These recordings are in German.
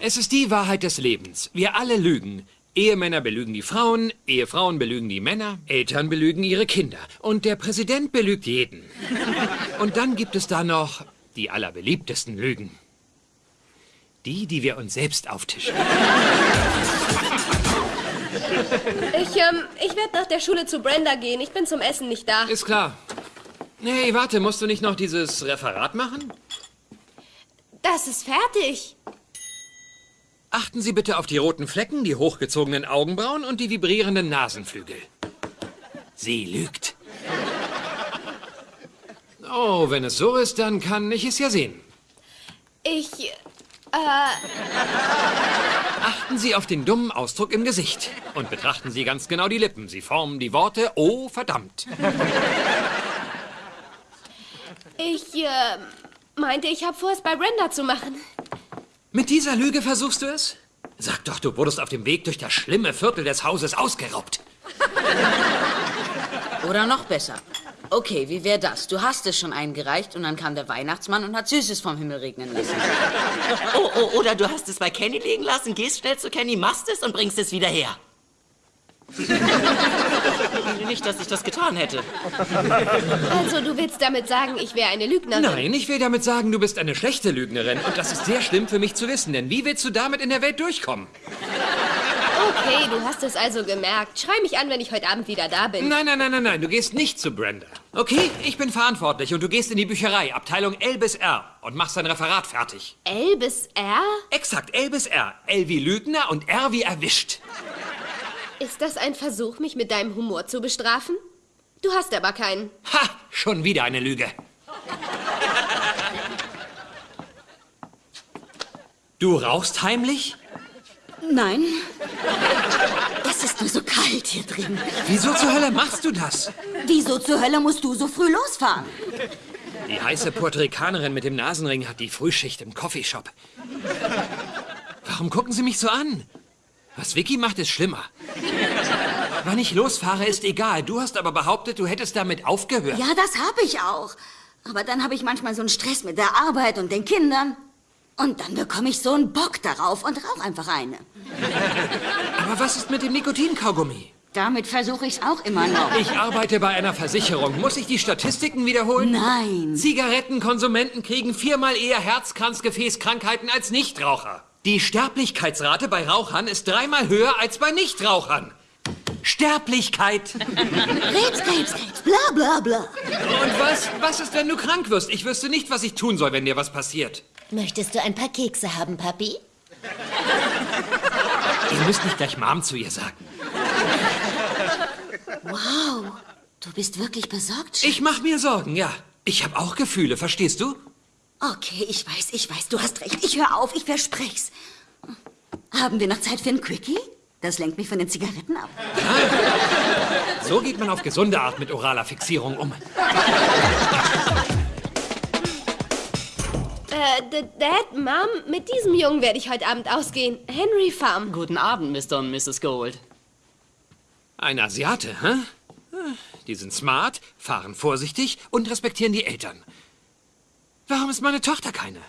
Es ist die Wahrheit des Lebens. Wir alle lügen. Ehemänner belügen die Frauen, Ehefrauen belügen die Männer, Eltern belügen ihre Kinder. Und der Präsident belügt jeden. Und dann gibt es da noch die allerbeliebtesten Lügen. Die, die wir uns selbst auftischen. Ich, ähm, ich werde nach der Schule zu Brenda gehen. Ich bin zum Essen nicht da. Ist klar. Nee, warte, musst du nicht noch dieses Referat machen? Das ist fertig. Achten Sie bitte auf die roten Flecken, die hochgezogenen Augenbrauen und die vibrierenden Nasenflügel. Sie lügt. Oh, wenn es so ist, dann kann ich es ja sehen. Ich, äh, Achten Sie auf den dummen Ausdruck im Gesicht und betrachten Sie ganz genau die Lippen. Sie formen die Worte Oh, verdammt. ich, äh, meinte, ich habe vor, es bei Brenda zu machen. Mit dieser Lüge versuchst du es? Sag doch, du wurdest auf dem Weg durch das schlimme Viertel des Hauses ausgeraubt. Oder noch besser. Okay, wie wäre das? Du hast es schon eingereicht und dann kam der Weihnachtsmann und hat Süßes vom Himmel regnen lassen. Oh, oh, oder du hast es bei Kenny liegen lassen, gehst schnell zu Kenny, machst es und bringst es wieder her. Nicht, dass ich das getan hätte. Also, du willst damit sagen, ich wäre eine Lügnerin? Nein, ich will damit sagen, du bist eine schlechte Lügnerin. Und das ist sehr schlimm für mich zu wissen, denn wie willst du damit in der Welt durchkommen? Okay, du hast es also gemerkt. Schrei mich an, wenn ich heute Abend wieder da bin. Nein, nein, nein, nein, nein, du gehst nicht zu Brenda. Okay, ich bin verantwortlich und du gehst in die Bücherei, Abteilung L bis R und machst dein Referat fertig. L bis R? Exakt, L bis R. L wie Lügner und R wie erwischt. Ist das ein Versuch, mich mit deinem Humor zu bestrafen? Du hast aber keinen. Ha, schon wieder eine Lüge. Du rauchst heimlich? Nein. Es ist nur so kalt hier drin. Wieso zur Hölle machst du das? Wieso zur Hölle musst du so früh losfahren? Die heiße Puerto Ricanerin mit dem Nasenring hat die Frühschicht im Coffeeshop. Warum gucken Sie mich so an? Was Vicky macht, ist schlimmer. Wann ich losfahre, ist egal. Du hast aber behauptet, du hättest damit aufgehört. Ja, das habe ich auch. Aber dann habe ich manchmal so einen Stress mit der Arbeit und den Kindern. Und dann bekomme ich so einen Bock darauf und rauche einfach eine. Aber was ist mit dem Nikotinkaugummi? Damit versuche ich es auch immer noch. Ich arbeite bei einer Versicherung. Muss ich die Statistiken wiederholen? Nein. Zigarettenkonsumenten kriegen viermal eher Herzkranzgefäßkrankheiten als Nichtraucher. Die Sterblichkeitsrate bei Rauchern ist dreimal höher als bei Nichtrauchern. Sterblichkeit. Krebs, Krebs, Krebs, bla bla bla. Und was? Was ist, wenn du krank wirst? Ich wüsste nicht, was ich tun soll, wenn dir was passiert. Möchtest du ein paar Kekse haben, Papi? Ihr müsst nicht gleich Mom zu ihr sagen. Wow, du bist wirklich besorgt, Schatz. Ich mach mir Sorgen, ja. Ich habe auch Gefühle, verstehst du? Okay, ich weiß, ich weiß, du hast recht. Ich höre auf, ich versprech's. Haben wir noch Zeit für ein Quickie? Das lenkt mich von den Zigaretten ab. So geht man auf gesunde Art mit oraler Fixierung um. Äh, Dad, Mom, mit diesem Jungen werde ich heute Abend ausgehen. Henry Farm. Guten Abend, Mr. und Mrs. Gold. Ein Asiate, hä? Die sind smart, fahren vorsichtig und respektieren die Eltern. Warum ist meine Tochter keine?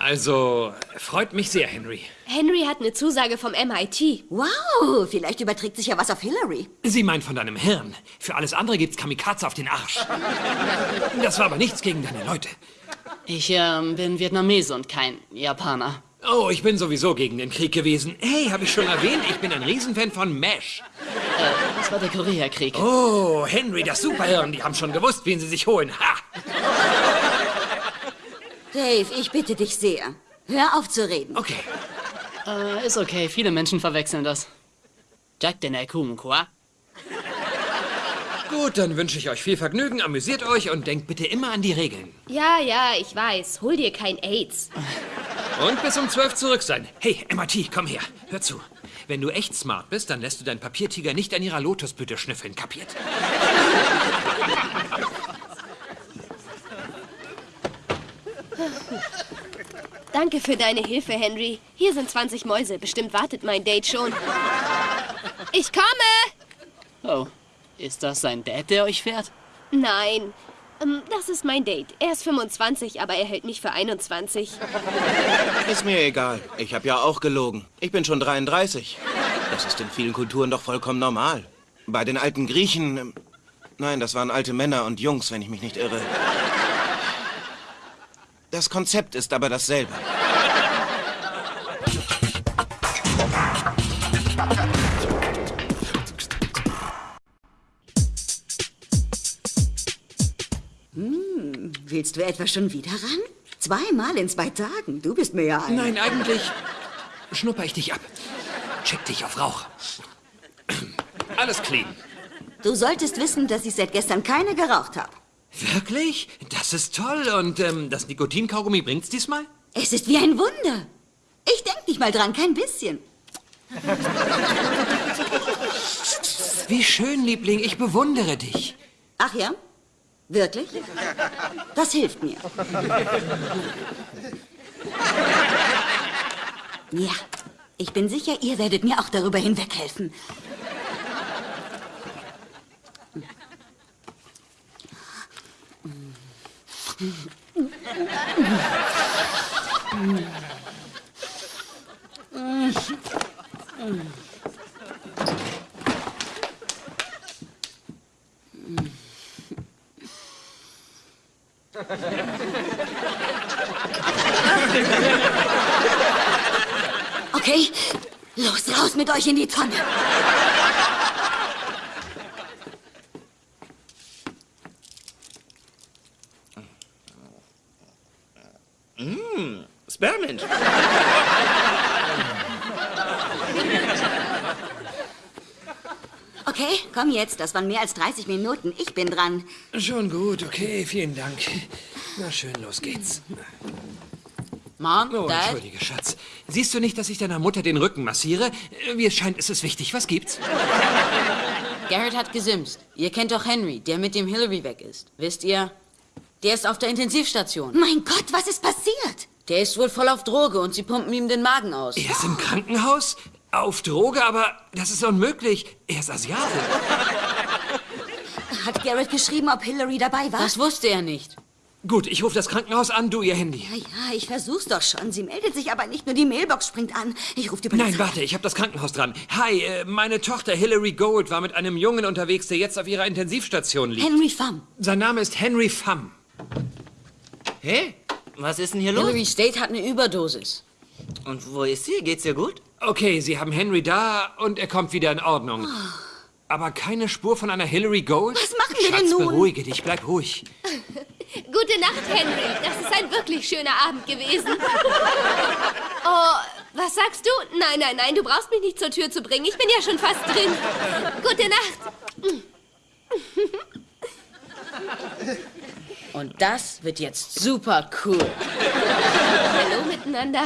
Also, freut mich sehr, Henry. Henry hat eine Zusage vom MIT. Wow, vielleicht überträgt sich ja was auf Hillary. Sie meint von deinem Hirn. Für alles andere gibt's Kamikaze auf den Arsch. Das war aber nichts gegen deine Leute. Ich ähm, bin Vietnamese und kein Japaner. Oh, ich bin sowieso gegen den Krieg gewesen. Hey, habe ich schon erwähnt, ich bin ein Riesenfan von MASH. Das war der Koreakrieg. Oh, Henry, das Superhirn, die haben schon gewusst, wen sie sich holen. Ha! Dave, ich bitte dich sehr. Hör auf zu reden. Okay. Äh, ist okay, viele Menschen verwechseln das. Jack den Kumqua. Gut, dann wünsche ich euch viel Vergnügen, amüsiert euch und denkt bitte immer an die Regeln. Ja, ja, ich weiß. Hol dir kein AIDS. Und bis um 12 zurück sein. Hey, MIT, komm her. Hör zu. Wenn du echt smart bist, dann lässt du deinen Papiertiger nicht an ihrer Lotusblüte schnüffeln, kapiert? Danke für deine Hilfe, Henry. Hier sind 20 Mäuse. Bestimmt wartet mein Date schon. Ich komme! Oh, ist das sein Dad, der euch fährt? Nein. Ähm, das ist mein Date. Er ist 25, aber er hält mich für 21. Ist mir egal. Ich habe ja auch gelogen. Ich bin schon 33. Das ist in vielen Kulturen doch vollkommen normal. Bei den alten Griechen... ähm, Nein, das waren alte Männer und Jungs, wenn ich mich nicht irre. Das Konzept ist aber dasselbe. Willst du etwa schon wieder ran? Zweimal in zwei Tagen. Du bist mir ja ein. Nein, eigentlich schnupper ich dich ab. Check dich auf Rauch. Alles clean. Du solltest wissen, dass ich seit gestern keine geraucht habe. Wirklich? Das ist toll. Und ähm, das Nikotinkaugummi bringt's diesmal? Es ist wie ein Wunder. Ich denk nicht mal dran, kein bisschen. Wie schön, Liebling. Ich bewundere dich. Ach ja? Wirklich? Das hilft mir. Ja, ich bin sicher, ihr werdet mir auch darüber hinweghelfen. Okay, los, raus mit euch in die Tonne. Spearmint. Okay, komm jetzt, das waren mehr als 30 Minuten. Ich bin dran. Schon gut, okay, vielen Dank. Na schön, los geht's. Mom, Oh, Dad, entschuldige, Schatz. Siehst du nicht, dass ich deiner Mutter den Rücken massiere? Wie es scheint, ist es wichtig. Was gibt's? Garrett hat gesimst. Ihr kennt doch Henry, der mit dem Hillary weg ist. Wisst ihr? Der ist auf der Intensivstation. Mein Gott, was ist passiert? Der ist wohl voll auf Droge und sie pumpen ihm den Magen aus. Er ist im Krankenhaus? Auf Droge? Aber das ist unmöglich. Er ist Asiate. Hat Garrett geschrieben, ob Hillary dabei war? Das wusste er nicht. Gut, ich rufe das Krankenhaus an, du ihr Handy. Ja, ja, ich versuch's doch schon. Sie meldet sich aber nicht nur die Mailbox springt an. Ich rufe die Polizei. Nein, warte, ich habe das Krankenhaus dran. Hi, äh, meine Tochter Hillary Gold war mit einem Jungen unterwegs, der jetzt auf ihrer Intensivstation liegt. Henry Pham. Sein Name ist Henry Pham. Hey, was ist denn hier los? Hillary State hat eine Überdosis. Und wo ist sie? Geht's ihr gut? Okay, Sie haben Henry da und er kommt wieder in Ordnung. Aber keine Spur von einer Hillary Gold? Was machen wir Schatz, denn nun? beruhige dich, bleib ruhig. Gute Nacht, Henry. Das ist ein wirklich schöner Abend gewesen. Oh, was sagst du? Nein, nein, nein, du brauchst mich nicht zur Tür zu bringen. Ich bin ja schon fast drin. Gute Nacht. Und das wird jetzt super cool. Hallo miteinander.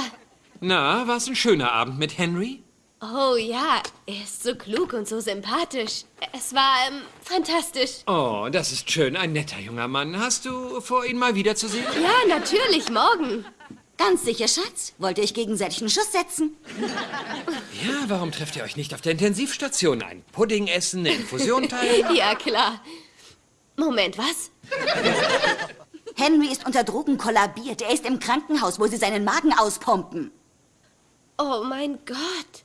Na, war's ein schöner Abend mit Henry? Oh ja, er ist so klug und so sympathisch. Es war ähm, fantastisch. Oh, das ist schön, ein netter junger Mann. Hast du vor, ihn mal wiederzusehen? Ja, natürlich, morgen. Ganz sicher, Schatz. Wollt ihr euch gegenseitig einen Schuss setzen? Ja, warum trefft ihr euch nicht auf der Intensivstation? Ein Pudding essen, eine Infusion teilen? Ja, klar. Moment, was? Henry ist unter Drogen kollabiert. Er ist im Krankenhaus, wo sie seinen Magen auspumpen. Oh mein Gott.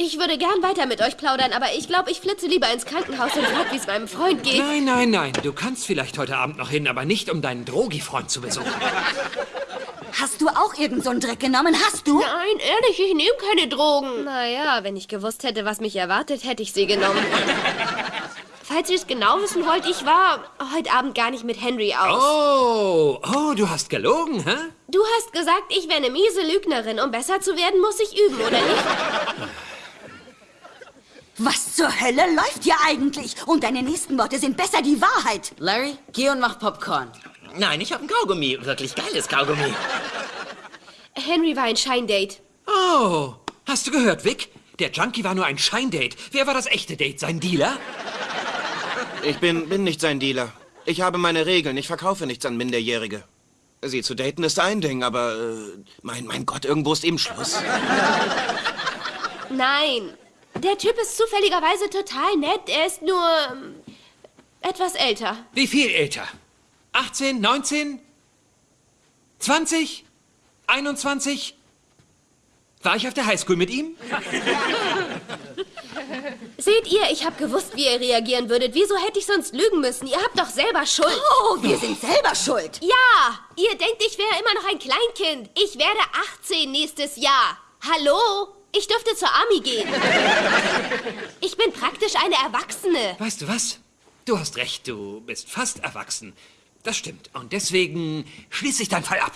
Ich würde gern weiter mit euch plaudern, aber ich glaube, ich flitze lieber ins Krankenhaus und frage, wie es meinem Freund geht. Nein, nein, nein. Du kannst vielleicht heute Abend noch hin, aber nicht, um deinen Drogi-Freund zu besuchen. Hast du auch irgend so einen Dreck genommen? Hast du? Nein, ehrlich, ich nehme keine Drogen. Naja, wenn ich gewusst hätte, was mich erwartet, hätte ich sie genommen. Falls ihr es genau wissen wollt, ich war heute Abend gar nicht mit Henry aus. Oh, oh, du hast gelogen, hä? Du hast gesagt, ich wäre eine miese Lügnerin. Um besser zu werden, muss ich üben, oder nicht? Was zur Hölle läuft hier eigentlich? Und deine nächsten Worte sind besser die Wahrheit. Larry, geh und mach Popcorn. Nein, ich habe ein Kaugummi. Wirklich geiles Kaugummi. Henry war ein Scheindate. Oh, hast du gehört, Vic? Der Junkie war nur ein Scheindate. Wer war das echte Date? Sein Dealer? Ich bin, bin nicht sein Dealer. Ich habe meine Regeln. Ich verkaufe nichts an Minderjährige. Sie zu daten ist ein Ding, aber äh, mein, mein Gott, irgendwo ist eben Schluss. Nein, der Typ ist zufälligerweise total nett. Er ist nur ähm, etwas älter. Wie viel älter? 18, 19, 20, 21? War ich auf der Highschool mit ihm? Seht ihr, ich habe gewusst, wie ihr reagieren würdet. Wieso hätte ich sonst lügen müssen? Ihr habt doch selber Schuld. Oh, wir sind selber schuld. Ja, ihr denkt, ich wäre immer noch ein Kleinkind. Ich werde 18 nächstes Jahr. Hallo? Ich dürfte zur Army gehen. Ich bin praktisch eine Erwachsene. Weißt du was? Du hast recht, du bist fast erwachsen. Das stimmt. Und deswegen schließe ich deinen Fall ab.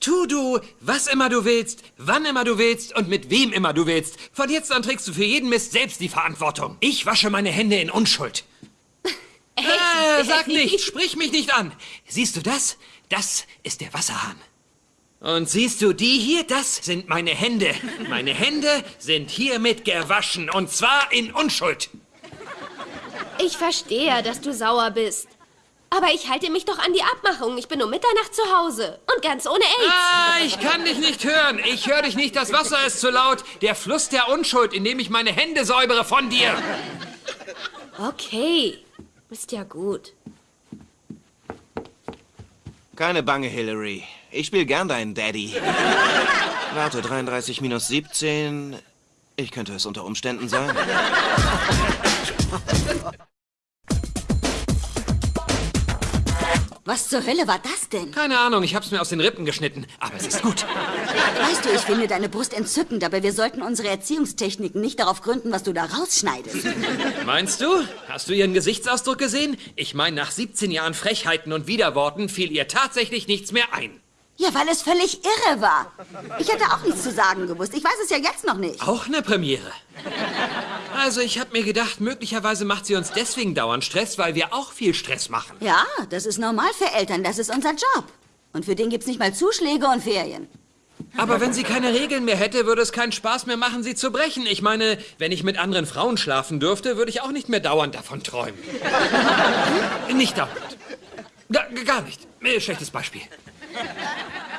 Tu du, was immer du willst, wann immer du willst und mit wem immer du willst. Von jetzt an trägst du für jeden Mist selbst die Verantwortung. Ich wasche meine Hände in Unschuld. Äh, sag nicht, sprich mich nicht an. Siehst du das? Das ist der Wasserhahn. Und siehst du die hier? Das sind meine Hände. Meine Hände sind hiermit gewaschen und zwar in Unschuld. Ich verstehe, dass du sauer bist. Aber ich halte mich doch an die Abmachung. Ich bin um Mitternacht zu Hause. Und ganz ohne AIDS. Ah, ich kann dich nicht hören. Ich höre dich nicht. Das Wasser ist zu laut. Der Fluss der Unschuld, in dem ich meine Hände säubere von dir. Okay. Ist ja gut. Keine Bange, Hillary. Ich spiele gern deinen Daddy. Warte, 33 minus 17. Ich könnte es unter Umständen sein. Was zur Hölle war das denn? Keine Ahnung, ich hab's mir aus den Rippen geschnitten. Aber es ist gut. Weißt du, ich finde deine Brust entzückend, aber wir sollten unsere Erziehungstechniken nicht darauf gründen, was du da rausschneidest. Meinst du? Hast du ihren Gesichtsausdruck gesehen? Ich meine, nach 17 Jahren Frechheiten und Widerworten fiel ihr tatsächlich nichts mehr ein. Ja, weil es völlig irre war. Ich hätte auch nichts zu sagen gewusst. Ich weiß es ja jetzt noch nicht. Auch eine Premiere. Also, ich hab mir gedacht, möglicherweise macht sie uns deswegen dauernd Stress, weil wir auch viel Stress machen. Ja, das ist normal für Eltern. Das ist unser Job. Und für den gibt's nicht mal Zuschläge und Ferien. Aber wenn sie keine Regeln mehr hätte, würde es keinen Spaß mehr machen, sie zu brechen. Ich meine, wenn ich mit anderen Frauen schlafen dürfte, würde ich auch nicht mehr dauernd davon träumen. nicht dauernd. Ga- gar nicht. Äh, Schlechtes Beispiel.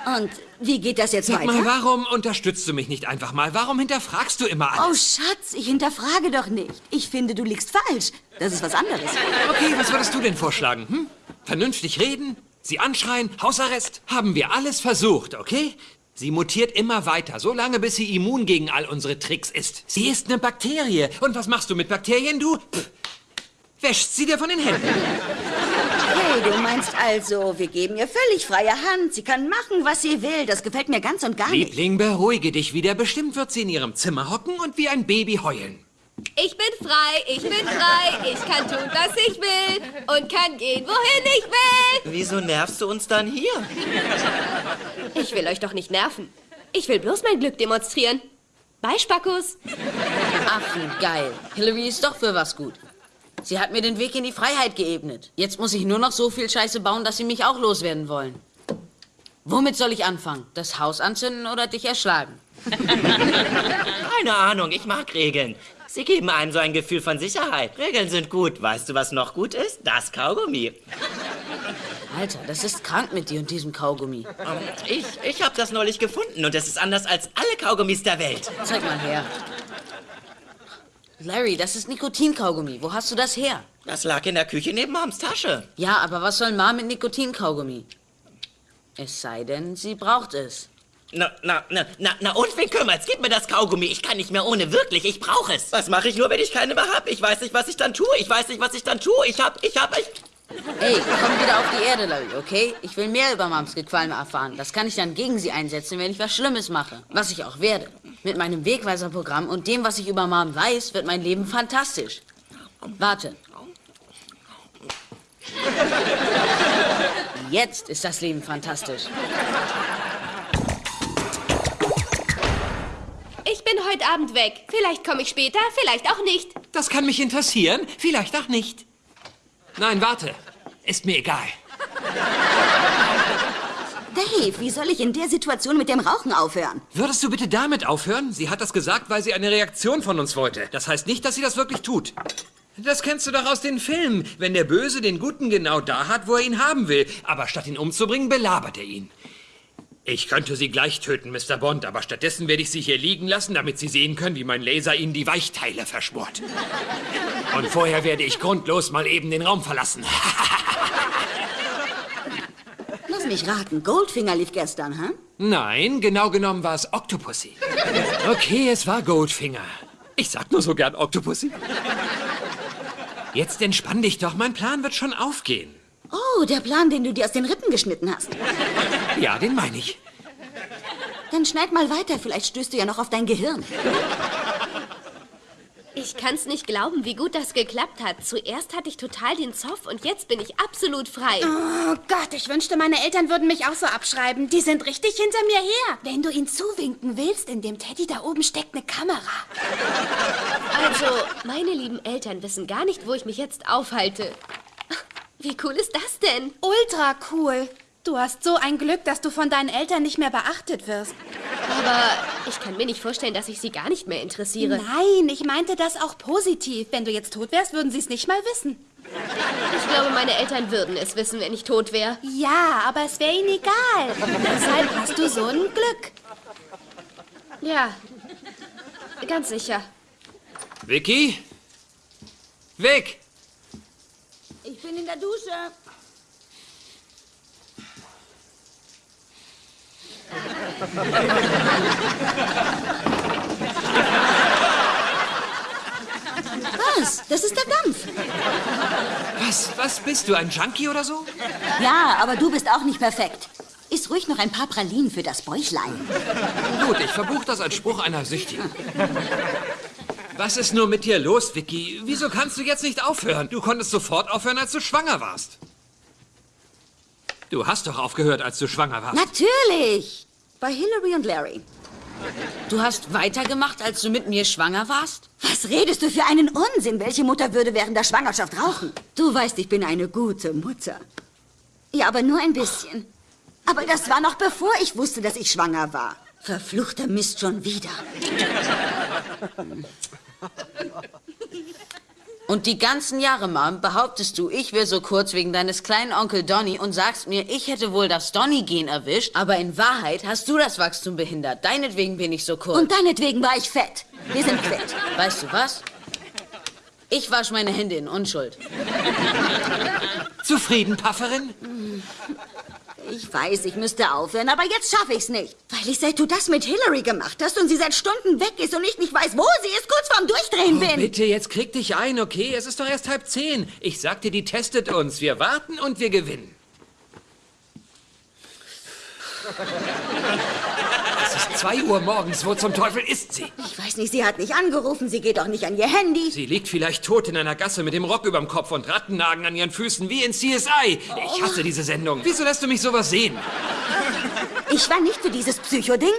Und wie geht das jetzt Sag weiter? mal, warum unterstützt du mich nicht einfach mal? Warum hinterfragst du immer Oh, alles? Schatz, ich hinterfrage doch nicht. Ich finde, du liegst falsch. Das ist was anderes. Okay, was würdest du denn vorschlagen? Hm? Vernünftig reden? Sie anschreien? Hausarrest? Haben wir alles versucht, okay? Sie mutiert immer weiter, so lange bis sie immun gegen all unsere Tricks ist. Sie ist eine Bakterie. Und was machst du mit Bakterien, du? Pff, wäschst sie dir von den Händen. Du meinst also, wir geben ihr völlig freie Hand. Sie kann machen, was sie will. Das gefällt mir ganz und gar nicht. Liebling, beruhige dich wieder. Bestimmt wird sie in ihrem Zimmer hocken und wie ein Baby heulen. Ich bin frei, ich bin frei. Ich kann tun, was ich will. Und kann gehen, wohin ich will. Wieso nervst du uns dann hier? Ich will euch doch nicht nerven. Ich will bloß mein Glück demonstrieren. Bye, Spackus. Ach, geil. Hillary ist doch für was gut. Sie hat mir den Weg in die Freiheit geebnet. Jetzt muss ich nur noch so viel Scheiße bauen, dass sie mich auch loswerden wollen. Womit soll ich anfangen? Das Haus anzünden oder dich erschlagen? Keine Ahnung, ich mag Regeln. Sie geben einem so ein Gefühl von Sicherheit. Regeln sind gut. Weißt du, was noch gut ist? Das Kaugummi. Alter, das ist krank mit dir und diesem Kaugummi. Ähm, Ich, ich habe das neulich gefunden und es ist anders als alle Kaugummis der Welt. Zeig mal her. Larry, das ist Nikotinkaugummi. Wo hast du das her? Das lag in der Küche neben Moms Tasche. Ja, aber was soll Ma mit Nikotinkaugummi? Es sei denn, sie braucht es. Na, na, na, na, na und wen kümmert's? Gib mir das Kaugummi. Ich kann nicht mehr ohne. Wirklich, ich brauche es. Was mache ich nur, wenn ich keine mehr hab? Ich weiß nicht, was ich dann tue. Ich weiß nicht, was ich dann tue. Ich hab, ich hab, ich... Ey, komm wieder auf die Erde, Larry, okay? Ich will mehr über Mams Gequalme erfahren. Das kann ich dann gegen sie einsetzen, wenn ich was Schlimmes mache. Was ich auch werde. Mit meinem Wegweiserprogramm und dem, was ich über Mom weiß, wird mein Leben fantastisch. Warte. Jetzt ist das Leben fantastisch. Ich bin heute Abend weg. Vielleicht komme ich später, vielleicht auch nicht. Das kann mich interessieren, vielleicht auch nicht. Nein, warte. Ist mir egal. Dave, wie soll ich in der Situation mit dem Rauchen aufhören? Würdest du bitte damit aufhören? Sie hat das gesagt, weil sie eine Reaktion von uns wollte. Das heißt nicht, dass sie das wirklich tut. Das kennst du doch aus den Filmen, wenn der Böse den Guten genau da hat, wo er ihn haben will. Aber statt ihn umzubringen, belabert er ihn. Ich könnte sie gleich töten, Mr. Bond, aber stattdessen werde ich sie hier liegen lassen, damit sie sehen können, wie mein Laser ihnen die Weichteile verschmort. Und vorher werde ich grundlos mal eben den Raum verlassen. mich raten. Goldfinger lief gestern, hä? Nein, genau genommen war es Octopussy. Okay, es war Goldfinger. Ich sag nur so gern Octopussy. Jetzt entspann dich doch, mein Plan wird schon aufgehen. Oh, der Plan, den du dir aus den Rippen geschnitten hast. Ja, den meine ich. Dann schneid mal weiter, vielleicht stößt du ja noch auf dein Gehirn. Ich kann's nicht glauben, wie gut das geklappt hat. Zuerst hatte ich total den Zoff und jetzt bin ich absolut frei. Oh Gott, ich wünschte, meine Eltern würden mich auch so abschreiben. Die sind richtig hinter mir her. Wenn du ihn zuwinken willst, in dem Teddy da oben steckt eine Kamera. Also, meine lieben Eltern wissen gar nicht, wo ich mich jetzt aufhalte. Wie cool ist das denn? Ultra cool. Du hast so ein Glück, dass du von deinen Eltern nicht mehr beachtet wirst. Aber ich kann mir nicht vorstellen, dass ich sie gar nicht mehr interessiere. Nein, ich meinte das auch positiv. Wenn du jetzt tot wärst, würden sie es nicht mal wissen. Ich glaube, meine Eltern würden es wissen, wenn ich tot wäre. Ja, aber es wäre ihnen egal. Deshalb hast du so ein Glück. Ja, ganz sicher. Vicky? Vic! Ich bin in der Dusche. Was? Das ist der Dampf. Was, was bist du, ein Junkie oder so? Ja, aber du bist auch nicht perfekt. Iss ruhig noch ein paar Pralinen für das Bäuchlein. Gut, ich verbuche das als Spruch einer Süchtigen. Was ist nur mit dir los, Vicky? Wieso kannst du jetzt nicht aufhören? Du konntest sofort aufhören, als du schwanger warst. Du hast doch aufgehört, als du schwanger warst. Natürlich. Bei Hillary und Larry. Du hast weitergemacht, als du mit mir schwanger warst? Was redest du für einen Unsinn? Welche Mutter würde während der Schwangerschaft rauchen? Du weißt, ich bin eine gute Mutter. Ja, aber nur ein bisschen. Aber das war noch bevor ich wusste, dass ich schwanger war. Verfluchter Mist schon wieder. Und die ganzen Jahre, Mom, behauptest du, ich wäre so kurz wegen deines kleinen Onkel Donny und sagst mir, ich hätte wohl das Donny-Gen erwischt, aber in Wahrheit hast du das Wachstum behindert. Deinetwegen bin ich so kurz. Und deinetwegen war ich fett. Wir sind quitt. weißt du was? Ich wasch meine Hände in Unschuld. Zufrieden, Pafferin? Ich weiß, ich müsste aufhören, aber jetzt schaffe ich's nicht. Weil ich seit du das mit Hillary gemacht hast und sie seit Stunden weg ist und ich nicht weiß, wo sie ist, kurz vorm Durchdrehen Oh, bin. bitte, jetzt krieg dich ein, okay? Es ist doch erst halb zehn. Ich sagte, die testet uns. Wir warten und wir gewinnen. Zwei Uhr morgens. Wo zum Teufel ist sie? Ich weiß nicht, sie hat nicht angerufen, sie geht auch nicht an ihr Handy. Sie liegt vielleicht tot in einer Gasse mit dem Rock überm Kopf und Rattennagen an ihren Füßen wie in CSI. Ich hasse diese Sendung. Wieso lässt du mich sowas sehen? Ich war nicht für dieses Psycho-Ding.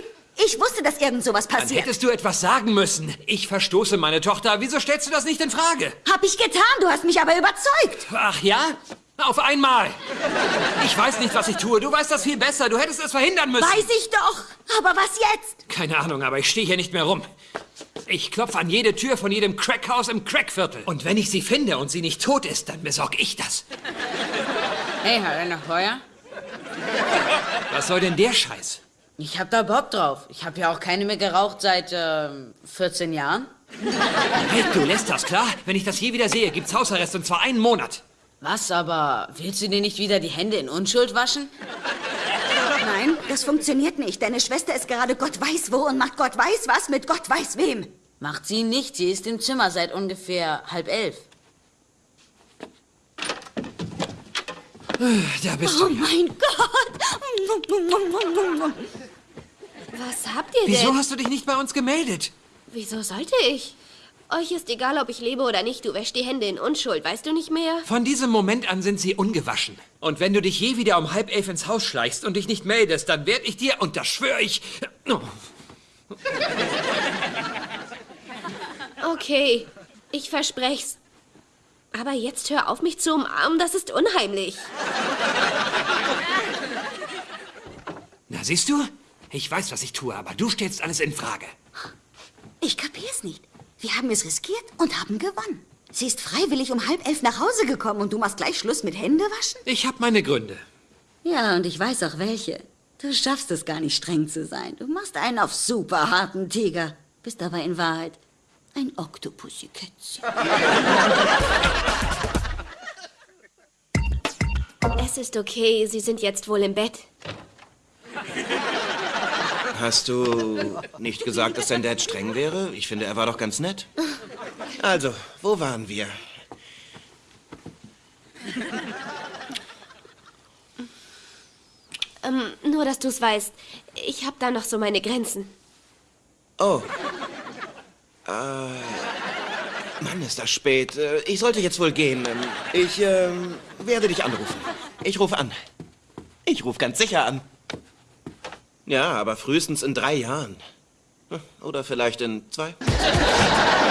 Ich wusste, dass irgend sowas Dann passiert. hättest du etwas sagen müssen. Ich verstoße meine Tochter. Wieso stellst du das nicht in Frage? Hab ich getan, du hast mich aber überzeugt. Ach ja? Auf einmal. Ich weiß nicht, was ich tue. Du weißt das viel besser. Du hättest es verhindern müssen. Weiß ich doch. Aber was jetzt? Keine Ahnung, aber ich stehe hier nicht mehr rum. Ich klopfe an jede Tür von jedem Crackhaus im Crackviertel. Und wenn ich sie finde und sie nicht tot ist, dann besorge ich das. Hey, hat er noch Feuer? Was soll denn der Scheiß? Ich hab da Bock drauf. Ich hab ja auch keine mehr geraucht seit ähm, 14 Jahren. Hey, du lässt das, klar? Wenn ich das je wieder sehe, gibt's Hausarrest und zwar einen Monat. Was aber? Willst du dir nicht wieder die Hände in Unschuld waschen? Nein, das funktioniert nicht. Deine Schwester ist gerade Gott weiß wo und macht Gott weiß was mit Gott weiß wem. Macht sie nicht. Sie ist im Zimmer seit ungefähr halb elf. Da bist Oh du. mein Gott. Was habt ihr Wieso denn? hast du dich nicht bei uns gemeldet? Wieso sollte ich? Euch ist egal, ob ich lebe oder nicht. Du wäschst die Hände in Unschuld, weißt du nicht mehr? Von diesem Moment an sind sie ungewaschen. Und wenn du dich je wieder um halb elf ins Haus schleichst und dich nicht meldest, dann werd ich dir, und das schwöre ich... Oh, Okay, ich versprech's. Aber jetzt hör auf, mich zu umarmen, das ist unheimlich. Na, siehst du? Ich weiß, was ich tue, aber du stellst alles in Frage. Ich kapier's nicht. Wir haben es riskiert und haben gewonnen. Sie ist freiwillig um halb elf nach Hause gekommen und du machst gleich Schluss mit Händewaschen? Ich habe meine Gründe. Ja, und ich weiß auch welche. Du schaffst es gar nicht streng zu sein. Du machst einen auf super harten Tiger. Bist aber in Wahrheit ein Oktopussykätzchen. Es ist okay, Sie sind jetzt wohl im Bett. Hast du nicht gesagt, dass dein Dad streng wäre? Ich finde, er war doch ganz nett. Also, wo waren wir? Ähm, nur, dass du es weißt. Ich habe da noch so meine Grenzen. Oh. Äh, Mann, ist das spät. Äh, Ich sollte jetzt wohl gehen. Ähm, Ich ähm, werde dich anrufen. Ich rufe an. Ich rufe ganz sicher an. Ja, aber frühestens in drei Jahren. Hm, Oder vielleicht in zwei.